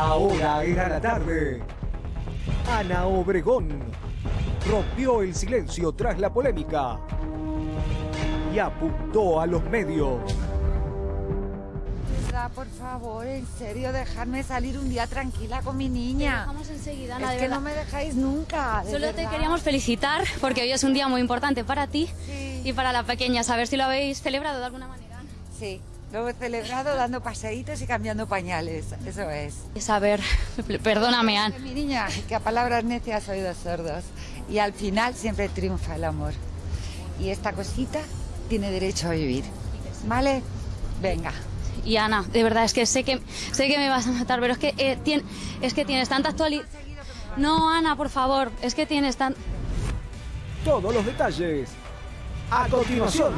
Ahora era la tarde. Ana Obregón rompió el silencio tras la polémica y apuntó a los medios. Por favor, en serio, dejarme salir un día tranquila con mi niña. Vamos enseguida, Ana, es de que verdad. no me dejáis nunca. de Solo te queríamos felicitar porque hoy es un día muy importante para ti Sí. y para la pequeña. Saber si lo habéis celebrado de alguna manera. Sí, lo he celebrado dando paseitos y cambiando pañales. Eso es. Y saber, perdóname, Ana. Mi niña, que a palabras necias oídos sordos. Y al final siempre triunfa el amor. Y esta cosita tiene derecho a vivir. ¿Vale? Venga. Y Ana, de verdad, es que sé que, sé que me vas a matar, pero es que, eh, tien- es que tienes tanta actualidad. No, Ana, por favor, es que tienes tan... Todos los detalles a continuación.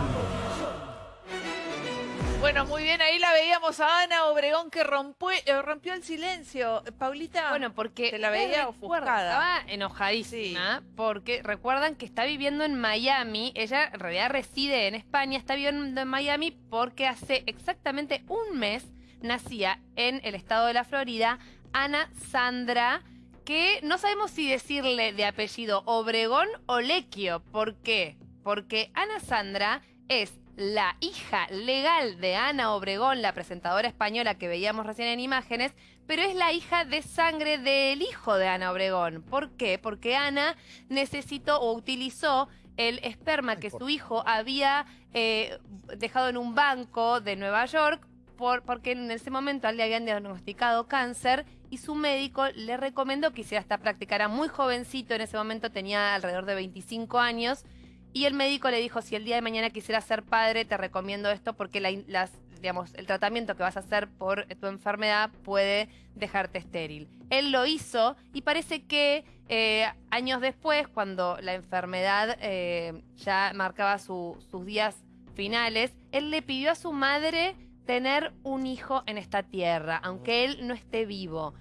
Bueno, muy bien, ahí la veíamos a Ana Obregón que rompió, eh, rompió el silencio. Paulita, Bueno, porque ¿te la veía ofuscada? Estaba enojadísima porque recuerdan que está viviendo en Miami. Ella en realidad reside en España, está viviendo en Miami porque hace exactamente un mes nacía en el estado de la Florida Ana Sandra, que no sabemos si decirle de apellido Obregón o Lequio. ¿Por qué? Porque Ana Sandra es la hija legal de Ana Obregón, la presentadora española que veíamos recién en imágenes, pero es la hija de sangre del hijo de Ana Obregón. ¿Por qué? Porque Ana necesitó o utilizó el esperma que su hijo había eh, dejado en un banco de Nueva York por, porque en ese momento le habían diagnosticado cáncer y su médico le recomendó que hiciera esta práctica. Era muy jovencito, en ese momento tenía alrededor de 25 años y el médico le dijo, si el día de mañana quisieras ser padre, te recomiendo esto porque el tratamiento que vas a hacer por tu enfermedad puede dejarte estéril. Él lo hizo y parece que eh, años después, cuando la enfermedad eh, ya marcaba su- sus días finales, él le pidió a su madre tener un hijo en esta tierra, aunque él no esté vivo.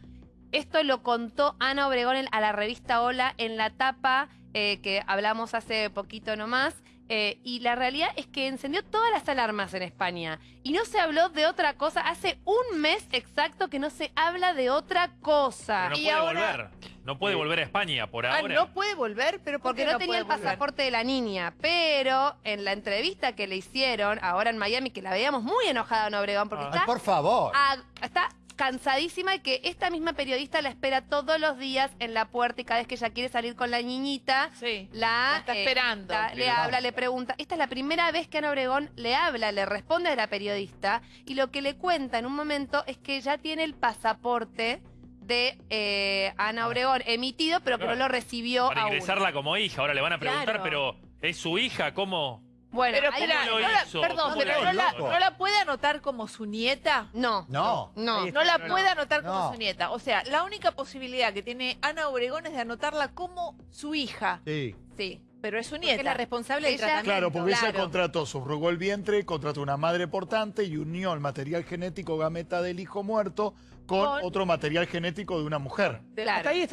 Esto lo contó Ana Obregón a la revista Hola en la tapa eh, que hablamos hace poquito nomás. eh, y la realidad es que encendió todas las alarmas en España. Y no se habló de otra cosa. Hace un mes exacto que no se habla de otra cosa. Pero no Y puede ahora- volver. No puede volver a España por Ah, ahora. no puede volver, pero ¿por Porque qué no tenía el volver? pasaporte de la niña. Pero en la entrevista que le hicieron ahora en Miami, que la veíamos muy enojada en Obregón, porque Ay, está Por favor. Ah, está cansadísima y que esta misma periodista la espera todos los días en la puerta y cada vez que ella quiere salir con la niñita, Sí, la, la está eh, esperando. la- le habla, le pregunta. Esta es la primera vez que Ana Obregón le habla, le responde a la periodista y lo que le cuenta en un momento es que ya tiene el pasaporte de eh, Ana Obregón emitido, pero que no lo recibió Para aún. ingresarla como hija. Ahora le van a preguntar, Claro. pero ¿es su hija? ¿Cómo? Bueno, Pero ahí- espera, ¿Cómo no la- hizo? perdón, ¿Cómo pero no la, hizo? no la puede anotar como su nieta. no. No. No. No la puede anotar como No. su nieta. O sea, la única posibilidad que tiene Ana Obregón es de anotarla como su hija. Sí. Sí. Pero es su Porque nieta. es la responsable del Ella- tratamiento. Claro, porque ella Claro. contrató, subrogó el vientre, contrató una madre portante y unió el material genético gameta del hijo muerto con, Con- otro material genético de una mujer. de- Claro. hasta ahí